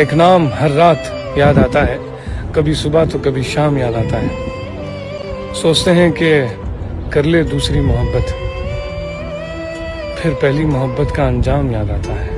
एक नाम हर रात याद आता है। कभी सुबह तो कभी शाम याद आता है। सोचते हैं कि कर ले दूसरी मोहब्बत। फिर पहली मोहब्बत का अंजाम याद आता है।